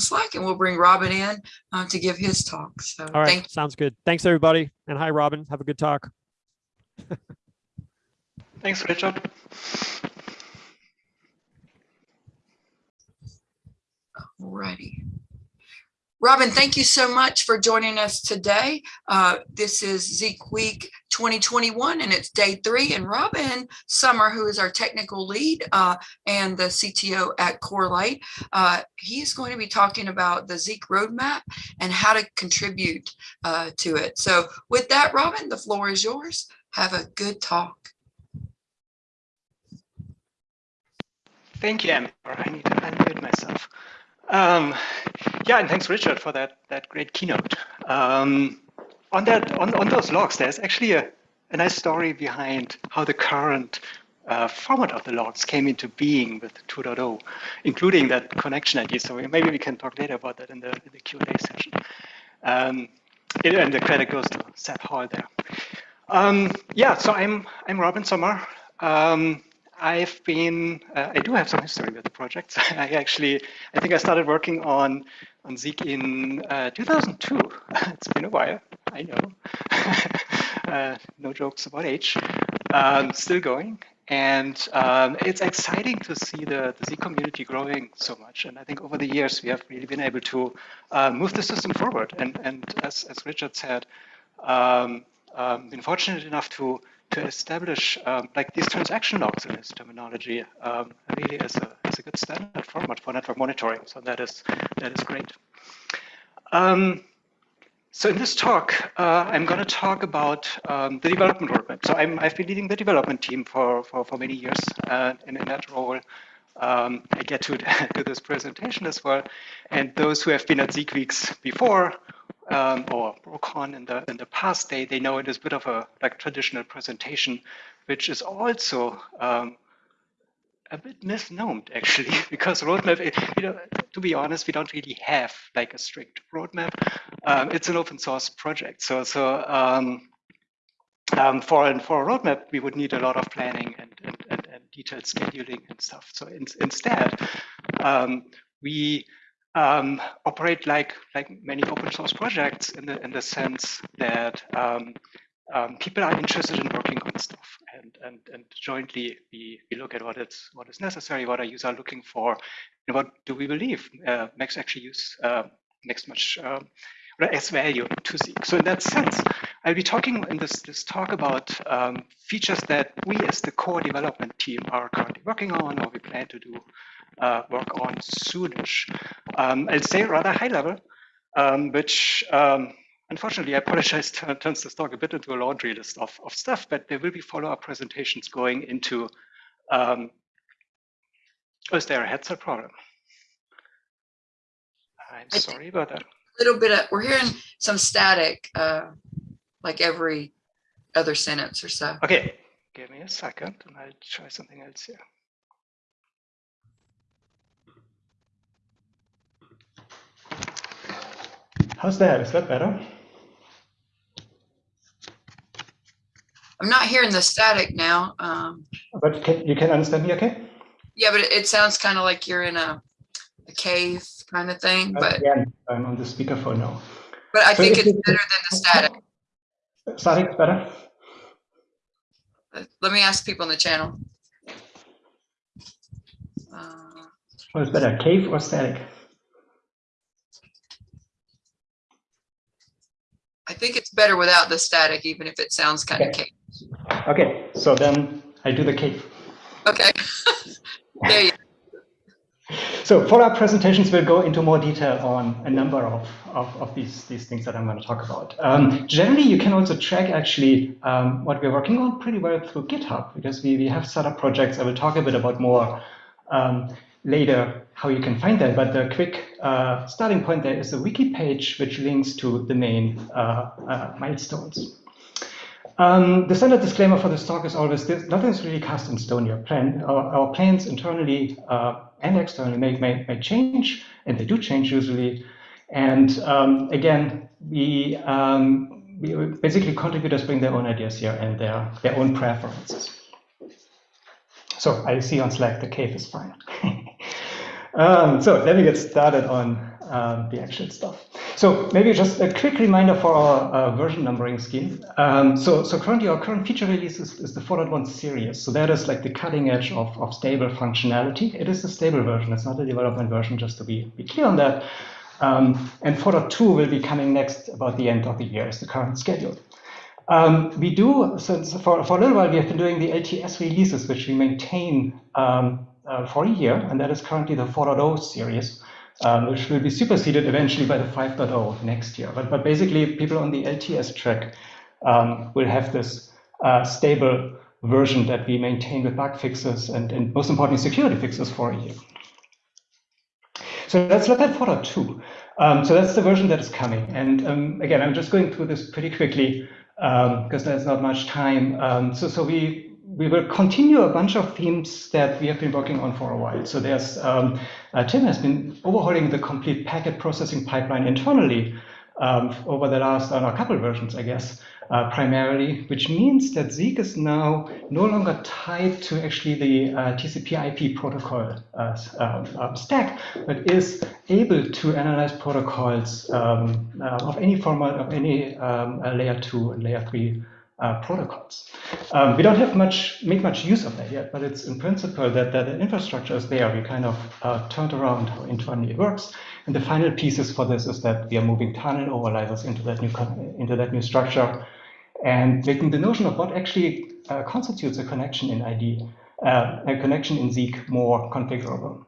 Slack and we'll bring Robin in uh, to give his talk. So All right, thank sounds good. Thanks, everybody. And hi, Robin. Have a good talk. Thanks, Richard. Alrighty. Robin, thank you so much for joining us today. Uh, this is Zeek Week 2021 and it's day three. And Robin Sommer, who is our technical lead uh, and the CTO at Corelight, uh, he's going to be talking about the Zeek roadmap and how to contribute uh, to it. So with that, Robin, the floor is yours. Have a good talk. Thank you, Amber. I need to unmute myself. Um, yeah, and thanks, Richard, for that that great keynote. Um, on that, on, on those logs, there's actually a, a nice story behind how the current uh, format of the logs came into being with 2.0, including that connection ID. So maybe we can talk later about that in the, in the Q&A session. Um, it, and the credit goes to Seth Hall there. Um, yeah, so I'm I'm Robin Sommer. Um, I've been, uh, I do have some history with the project. I actually, I think I started working on, on Zeek in uh, 2002. it's been a while, I know. uh, no jokes about age. Um, still going. And um, it's exciting to see the, the Zeek community growing so much. And I think over the years, we have really been able to uh, move the system forward. And, and as, as Richard said, um, um, been fortunate enough to to establish um, like these transaction logs in this terminology um, really as a, as a good standard format for network monitoring. So that is that is great. Um, so in this talk, uh, I'm going to talk about um, the development roadmap. So i have been leading the development team for, for, for many years, uh, and in that role, um, I get to do this presentation as well. And those who have been at Zeek Weeks before um, or BroCon in the in the past, they they know it is a bit of a like traditional presentation, which is also um, a bit misnomed actually, because roadmap, you know, to be honest, we don't really have like a strict roadmap. Um, it's an open source project, so so um, um, for for a roadmap, we would need a lot of planning and and, and, and detailed scheduling and stuff. So in, instead, um, we um, operate like like many open source projects in the in the sense that um, um, people are interested in working on stuff and and and jointly we we look at what it's what is necessary, what our users are looking for, and what do we believe uh, makes actually use uh, makes much uh, value to Zeek. So in that sense, I'll be talking in this this talk about um, features that we as the core development team are currently working on or we plan to do uh, work on soonish. Um, I'll say rather high level, um, which um, unfortunately, I apologize, turns this talk a bit into a laundry list of, of stuff, but there will be follow-up presentations going into, um, oh, is there a headset problem? I'm I sorry about that. A little bit of, we're hearing some static, uh, like every other sentence or so. Okay, give me a second and I'll try something else here. How's that? Is that better? I'm not hearing the static now. Um, But can, you can understand me okay? yeah, but it, it sounds kind of like you're in a, a cave kind of thing, but, Again, I'm on the speakerphone now. but I So think it's better than the static. Is better? Uh, Let me ask people in the channel. Uh, What is better, cave or static? I think it's better without the static, even if it sounds kind of cave. Okay, so then I do the cave. Okay. there you So follow-up presentations we'll go into more detail on a number of, of, of these, these things that I'm going to talk about. Um, generally, you can also track actually um, what we're working on pretty well through GitHub because we, we have set up projects. I will talk a bit about more um, later how you can find that. But the quick uh, starting point there is a wiki page which links to the main uh, uh, milestones. Um, the standard disclaimer for this talk is always this, nothing is really cast in stone. Your plan, our, our plans internally uh, and externally may, may, may change, and they do change usually. And um, again, we, um, we basically contributors bring their own ideas here and their, their own preferences. So I see on Slack the cave is fine. um, so let me get started on um, the actual stuff. So maybe just a quick reminder for our uh, version numbering scheme. Um, so, so currently our current feature release is, is the 4.1 series. So that is like the cutting edge of, of stable functionality. It is a stable version. It's not a development version, just to be, be clear on that. Um, and 4.2 will be coming next about the end of the year is the current schedule. Um, we do, since for, for a little while, we have been doing the LTS releases, which we maintain um, uh, for a year, and that is currently the 4.0 series, um, which will be superseded eventually by the 5.0 next year. But, but basically, people on the LTS track um, will have this uh, stable version that we maintain with bug fixes and, and most importantly, security fixes for a year. So let's look at 4.2. Um, so that's the version that is coming. And um, again, I'm just going through this pretty quickly because um, there's not much time. Um, so, so we we will continue a bunch of themes that we have been working on for a while. So there's um, uh, Tim has been overhauling the complete packet processing pipeline internally um, over the last uh, couple versions, I guess, uh, primarily, which means that Zeek is now no longer tied to actually the uh, TCP IP protocol uh, um, um, stack, but is able to analyze protocols um, uh, of any format, of any um, layer two and layer three uh, protocols. Um, we don't have much, make much use of that yet, but it's in principle that, that the infrastructure is there. We kind of uh, turned around how internally it works. And the final pieces for this is that we are moving tunnel overlays into that new into that new structure and making the notion of what actually uh, constitutes a connection in ID, uh, a connection in Zeek more configurable.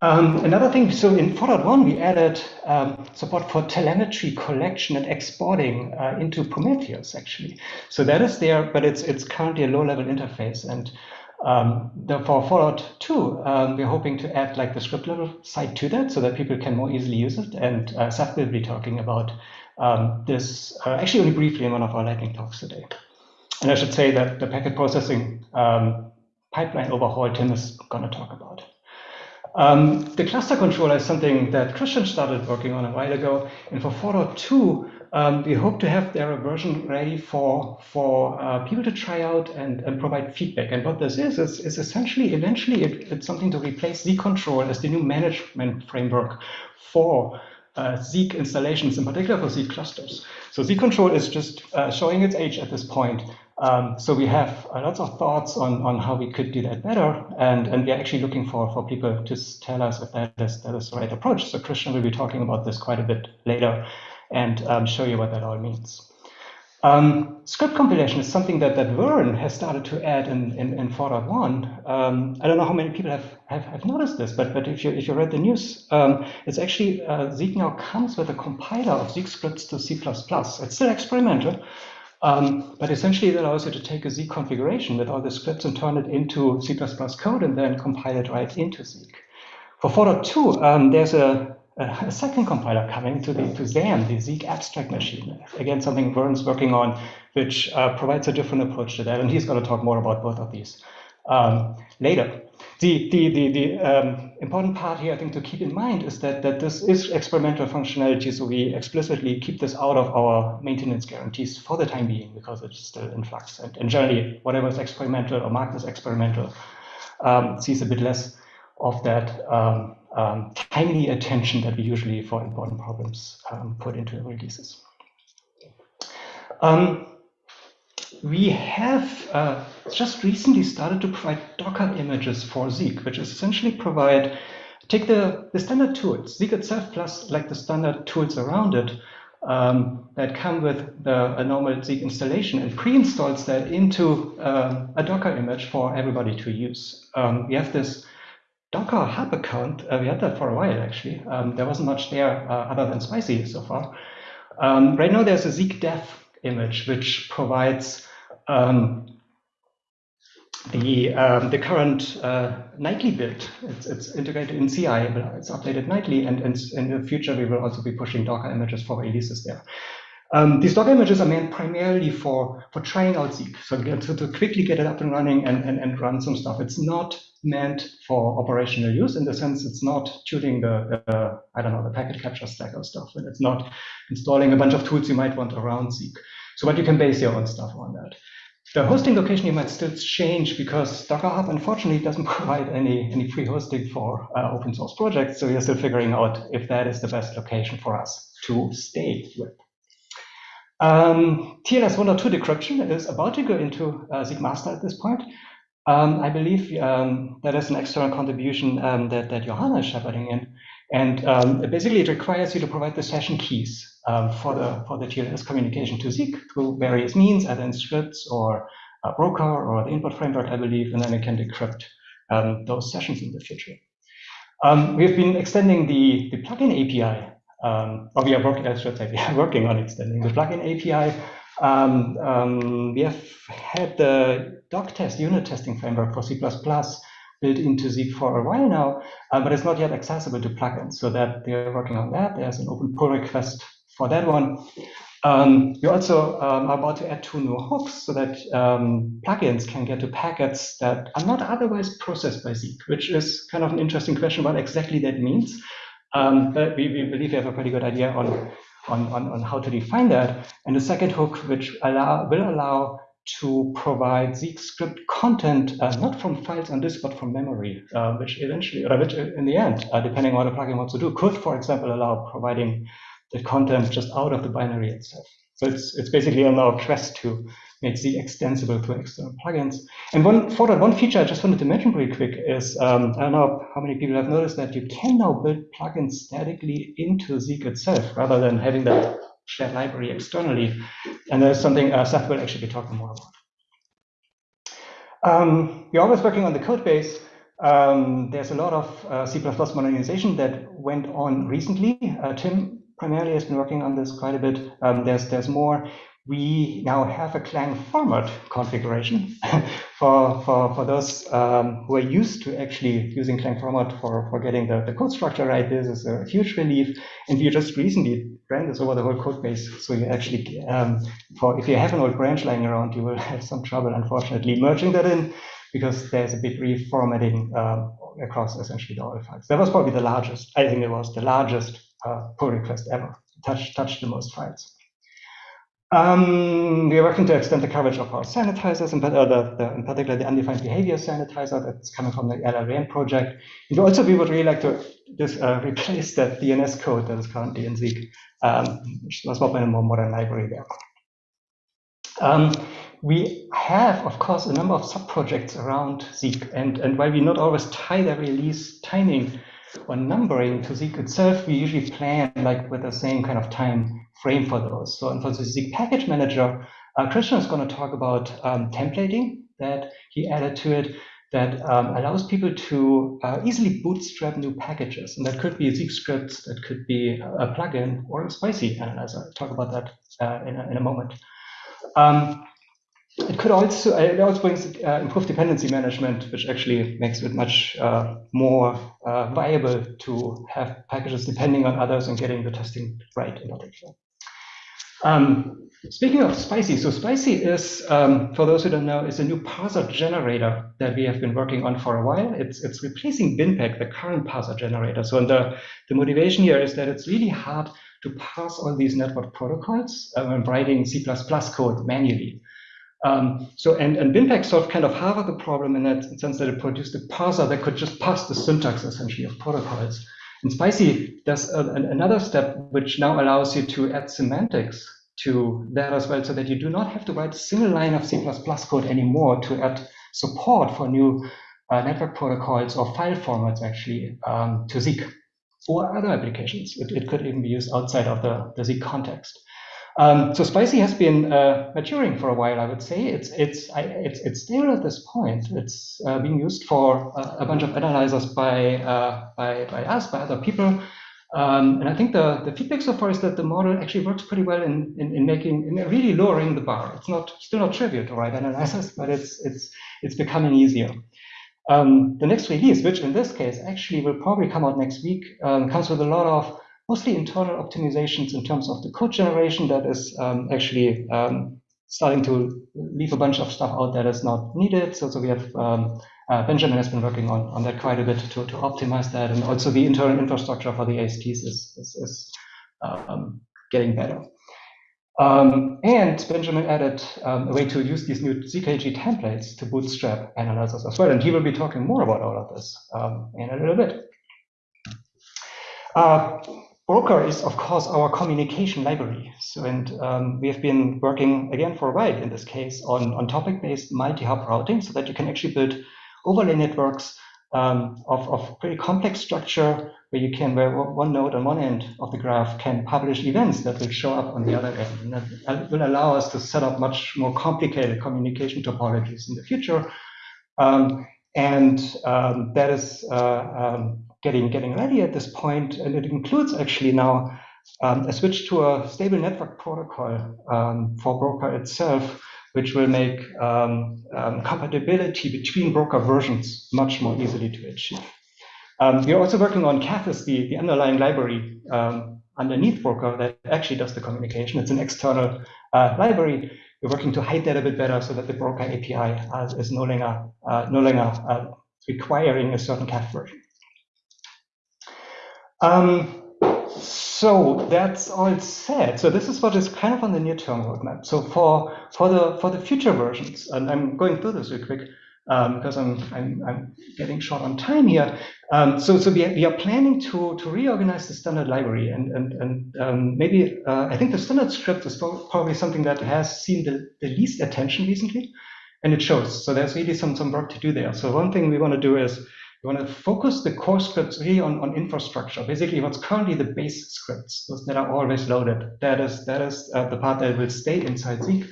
Um, another thing, so in 4.1, we added um, support for telemetry collection and exporting uh, into Prometheus, actually. So that is there, but it's it's currently a low-level interface. And um, for 4.2, um, we're hoping to add like the script level side to that so that people can more easily use it. And uh, Seth will be talking about um, this uh, actually only briefly in one of our lightning talks today. And I should say that the packet processing um, pipeline overhaul Tim is going to talk about. Um, the cluster controller is something that Christian started working on a while ago. And for 4.2, um, we hope to have their version ready for, for uh, people to try out and, and provide feedback. And what this is, is, is essentially, eventually, it, it's something to replace ZeekControl as the new management framework for uh, Zeek installations, in particular for Zeek clusters. So ZeekControl is just uh, showing its age at this point. Um, so we have lots of thoughts on, on how we could do that better, and, and we're actually looking for, for people to tell us if that is, that is the right approach. So Christian will be talking about this quite a bit later and um, show you what that all means. Um, script compilation is something that, that Vern has started to add in, in, in 4.1. Um, I don't know how many people have, have, have, noticed this, but, but if, you, if you read the news, um, it's actually, uh, Zeek now comes with a compiler of Zeek scripts to C++. It's still experimental, um, but essentially, it allows you to take a Zeek configuration with all the scripts and turn it into C++ code and then compile it right into Zeek. For 4.2, um, there's a, a, second compiler coming to, the, to ZAM, the Zeek abstract machine. Again, something Vern's working on, which uh, provides a different approach to that. And he's going to talk more about both of these um, later. The, the, the, the um, important part here, I think, to keep in mind is that, that this is experimental functionality, so we explicitly keep this out of our maintenance guarantees for the time being because it's still in flux. And, and generally, whatever is experimental or marked as experimental um, sees a bit less of that um, um, timely attention that we usually, for important problems, um, put into releases. Um, we have uh, just recently started to provide Docker images for Zeek, which is essentially provide, take the, the standard tools, Zeek itself plus like the standard tools around it um, that come with the a normal Zeek installation and pre-installs that into um, a Docker image for everybody to use. Um, we have this Docker Hub account. Uh, we had that for a while, actually. Um, there wasn't much there uh, other than Spicy so far. Um, right now, there's a Zeek dev image, which provides um, the um, the current uh, nightly build. It's, it's integrated in CI, but it's updated nightly, and, and in the future we will also be pushing Docker images for releases there. Um, these Docker images are meant primarily for, for trying out Zeek, so to, to quickly get it up and running and, and, and run some stuff. It's not meant for operational use in the sense it's not tuning the, the I don't know, the packet capture stack or stuff, and it's not installing a bunch of tools you might want around Zeek. So but you can base your own stuff on that. the hosting location you might still change because Docker Hub unfortunately doesn't provide any, any free hosting for uh, open source projects. So we are still figuring out if that is the best location for us to stay with. Um, TLS 102 decryption is about to go into uh, Zeek at this point. Um, I believe um, that is an external contribution um, that, that Johanna is shepherding in. And um, basically it requires you to provide the session keys um, for the for the TLS communication to Zeek through various means, either in scripts or a broker or the input framework, I believe, and then it can decrypt um, those sessions in the future. Um, we've been extending the, the plugin API, um, or we are working, I should say, we are working on extending the plugin API. Um, um, we have had the doctest unit testing framework for C++ built into Zeek for a while now, uh, but it's not yet accessible to plugins. So that they're working on that. There's an open pull request for that one. Um, we also um, are about to add two new hooks so that um, plugins can get to packets that are not otherwise processed by Zeek, which is kind of an interesting question what exactly that means. Um, but we, we, believe we have a pretty good idea on, on, on, on, how to define that. And the second hook, which allow, will allow to provide Zeek script content, uh, not from files on disk, but from memory, uh, which eventually, or which in the end, uh, depending on what the plugin wants to do, could, for example, allow providing the content just out of the binary itself. So it's it's basically on our quest to make Zeek extensible to external plugins. And one for that one feature I just wanted to mention really quick is um, I don't know how many people have noticed that you can now build plugins statically into Zeek itself rather than having that shared library externally. And there's something uh, Seth will actually be talking more about. Um, we're always working on the code base. Um, there's a lot of uh, C++ modernization that went on recently. Uh, Tim primarily has been working on this quite a bit. Um, there's there's more. We now have a Clang format configuration for, for, for those um, who are used to actually using Clang format for, for getting the, the code structure right. This is a huge relief. And we just recently ran this over the whole code base. So you actually, um, for if you have an old branch lying around, you will have some trouble, unfortunately, merging that in because there's a bit reformatting um, across essentially all files. That was probably the largest, I think it was the largest uh, pull request ever, touch, touch the most files. Um, we are working to extend the coverage of our sanitizers, in, uh, the, the, in particular the undefined behavior sanitizer that's coming from the LLVM project. And also, we would really like to just, uh, replace that DNS code that is currently in Zeek, um, which was not in a more modern library there. Um, we have, of course, a number of sub-projects around Zeek, and, and while we not always tie the release timing or numbering to Zeek itself, we usually plan like with the same kind of time frame for those. So for the Zeek package manager, uh, Christian is going to talk about um, templating that he added to it that um, allows people to uh, easily bootstrap new packages. And that could be Zeek scripts, that could be a plugin or a spicy analyzer. I'll talk about that uh, in, a, in a moment. Um, it could also it also brings uh, improved dependency management, which actually makes it much uh, more uh, viable to have packages depending on others and getting the testing right in particular. Um, speaking of Spicy, so Spicy is, um, for those who don't know, is a new parser generator that we have been working on for a while. It's it's replacing BinPAC, the current parser generator. So the, the motivation here is that it's really hard to parse all these network protocols uh, when writing C++ code manually. Um, so, and, and BinPAC solved kind of half of the problem in that sense that it produced a parser that could just parse the syntax essentially of protocols. And Spicy does a, another step which now allows you to add semantics to that as well, so that you do not have to write a single line of C++ code anymore to add support for new uh, network protocols or file formats actually um, to Zeek or other applications. It, it, could even be used outside of the, the Zeek context. Um, so Spicy has been uh, maturing for a while, I would say. It's it's I, it's it's stable at this point. It's uh, being used for a, a, bunch of analyzers by, uh, by by us, by other people. Um, and I think the, the feedback so far is that the model actually works pretty well in, in, in making in really lowering the bar. It's not still not trivial to write analyzers, but it's it's it's becoming easier. Um, the next release, which in this case actually will probably come out next week, um, comes with a lot of mostly internal optimizations in terms of the code generation that is um, actually um, starting to leave a bunch of stuff out that is not needed. So, so we have um, uh, Benjamin has been working on, on that quite a bit to, to optimize that. And also the internal infrastructure for the ASTs is, is, is um, getting better. Um, and Benjamin added um, a way to use these new ZKG templates to bootstrap analyzers as well. And he will be talking more about all of this um, in a little bit. Uh, Broker is, of course, our communication library. So, and um, we have been working again for a while in this case on, on topic-based multi-hop routing so that you can actually build overlay networks um, of, of pretty complex structure where you can, where one node on one end of the graph can publish events that will show up on the other end. And that will allow us to set up much more complicated communication topologies in the future. Um, and um, that is uh, um, getting getting ready at this point, and it includes actually now um, a switch to a stable network protocol um, for Broker itself, which will make um, um, compatibility between Broker versions much more easily to achieve. Um, we're also working on Cathys, the, the underlying library underneath Broker that actually does the communication. It's an external uh, library. We're working to hide that a bit better so that the Broker API is no longer, uh, no longer uh, requiring a certain CAF version. Um, so that's all said. So this is what is kind of on the near-term roadmap. So for for the for the future versions, and I'm going through this real quick um, because I'm, I'm I'm getting short on time here. Um, so so we are, we are planning to to reorganize the standard library and and and um, maybe uh, I think the standard script is probably something that has seen the, the least attention recently, and it shows. So there's really some some work to do there. So one thing we want to do is we want to focus the core scripts really on, on infrastructure. Basically, what's currently the base scripts, those that are always loaded. That is that is uh, the part that will stay inside Zeek.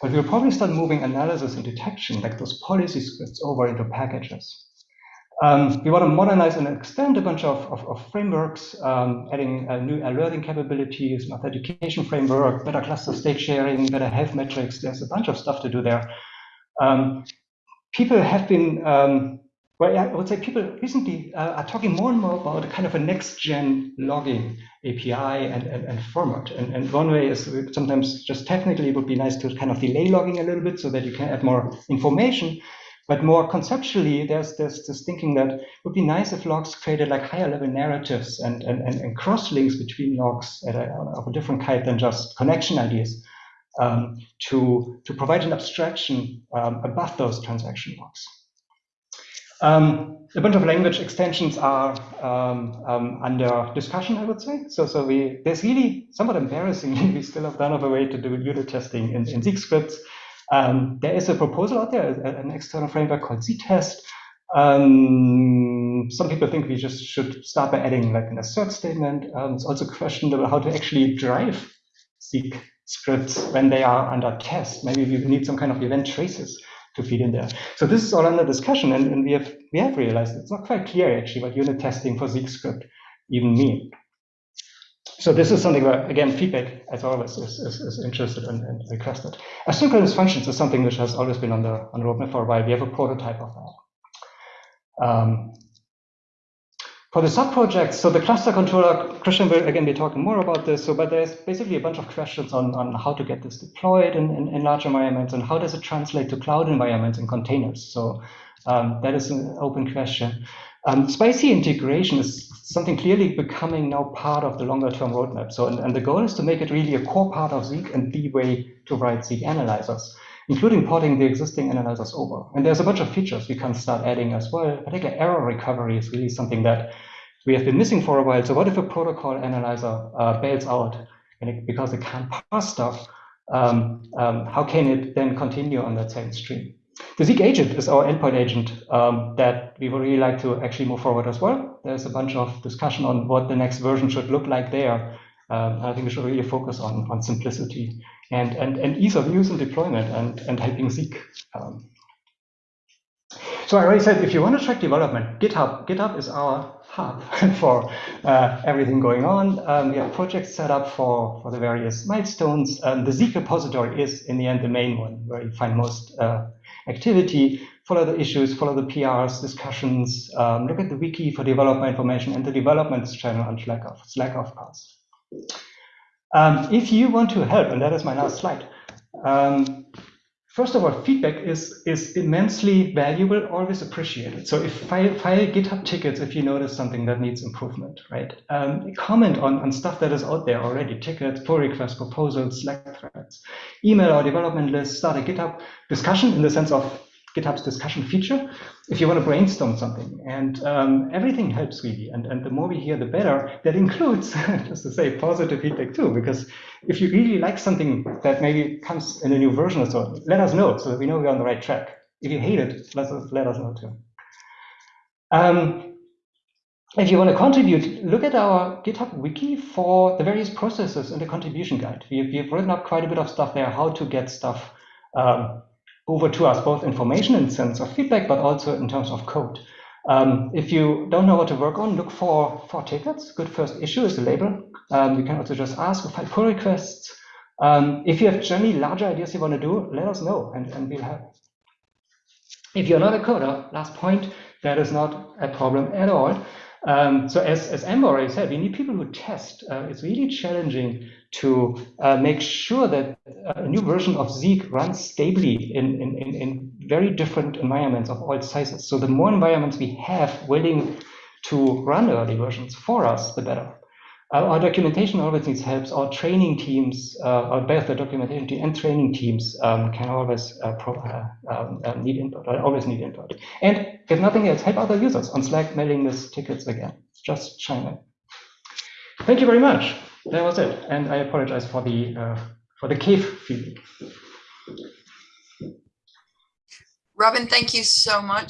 But we'll probably start moving analysis and detection, like those policy scripts, over into packages. Um, we want to modernize and extend a bunch of, of, of frameworks, um, adding uh, new alerting capabilities, an education framework, better cluster state sharing, better health metrics. There's a bunch of stuff to do there. Um, people have been um, well, I would say people recently uh, are talking more and more about a kind of a next-gen logging API and, and, and format. And, and one way is sometimes just technically it would be nice to kind of delay logging a little bit so that you can add more information. But more conceptually, there's, there's this thinking that would be nice if logs created like higher level narratives and, and, and, and cross links between logs a, of a different kind than just connection IDs um, to, to provide an abstraction um, above those transaction logs. Um, a bunch of language extensions are um, um, under discussion, I would say. So, so we there's really somewhat embarrassingly we still have none of a way to do unit testing in, in Zeek scripts. Um, there is a proposal out there, an external framework called ZTest. Um, some people think we just should start by adding like an assert statement. Um, it's also questionable how to actually drive Zeek scripts when they are under test. Maybe we need some kind of event traces to feed in there. So this is all under discussion, and, and we have we have realized it's not quite clear actually what unit testing for Zeek script even mean. So this is something where, again, feedback, as always, is, is, is interested and, and, requested. Asynchronous functions is something which has always been on the, on the roadmap for a while. We have a prototype of that. Um, for the sub-projects, so the cluster controller, Christian will again be talking more about this, so but there's basically a bunch of questions on, on how to get this deployed in, in, in large environments and how does it translate to cloud environments and containers. So um, that is an open question. Um, spicy integration is something clearly becoming now part of the longer term roadmap. So, and, and the goal is to make it really a core part of Zeek and the way to write Zeek analyzers including porting the existing analyzers over. And there's a bunch of features we can start adding as well. Particularly error recovery is really something that we have been missing for a while. So what if a protocol analyzer uh, bails out and it, because it can't parse stuff? Um, um, how can it then continue on that same stream? The Zeek agent is our endpoint agent um, that we would really like to actually move forward as well. There's a bunch of discussion on what the next version should look like there. Um, I think we should really focus on, on simplicity and, and, and ease of use and deployment and, and helping Zeek. Um, so I already said, if you want to track development, GitHub, GitHub is our hub for uh, everything going on. Um, we have projects set up for, for the various milestones. Um, the Zeek repository is, in the end, the main one where you find most uh, activity. Follow the issues, follow the PRs, discussions, um, look at the wiki for developer information and the development channel on Slack, of, Slack of course. Um, if you want to help, and that is my last slide, um, first of all, feedback is, is immensely valuable, always appreciated. So if file, file GitHub tickets if you notice something that needs improvement, right? Um, comment on, on stuff that is out there already, tickets, pull requests, proposals, Slack threads, email our development list, start a GitHub discussion in the sense of GitHub's discussion feature if you want to brainstorm something. And um, everything helps really. And, and the more we hear, the better. That includes, just to say, positive feedback too, because if you really like something that maybe comes in a new version or so, let us know so that we know we're on the right track. If you hate it, let us, let us know too. Um, if you want to contribute, look at our GitHub wiki for the various processes and the contribution guide. We've, we've written up quite a bit of stuff there, how to get stuff um, over to us, both information in sense of feedback, but also in terms of code. Um, if you don't know what to work on, look for, for tickets. Good first issue is a label. Um, you can also just ask or for pull requests. Um, if you have generally larger ideas you want to do, let us know and, and we'll help. If you're not a coder, last point, that is not a problem at all. Um, so as, as Amber already said, we need people who test. Uh, it's really challenging to uh, make sure that a new version of Zeek runs stably in, in, in, in, very different environments of all sizes. So the more environments we have willing to run early versions for us, the better. Uh, our documentation always needs help. Our training teams, uh, both the documentation team and training teams um, can always uh, pro, uh, um, uh, need input, or always need input. And if nothing else, help other users on Slack mailing list tickets again. Just in. Thank you very much. That was it. And I apologize for the uh, for the cave feeling. Robin, thank you so much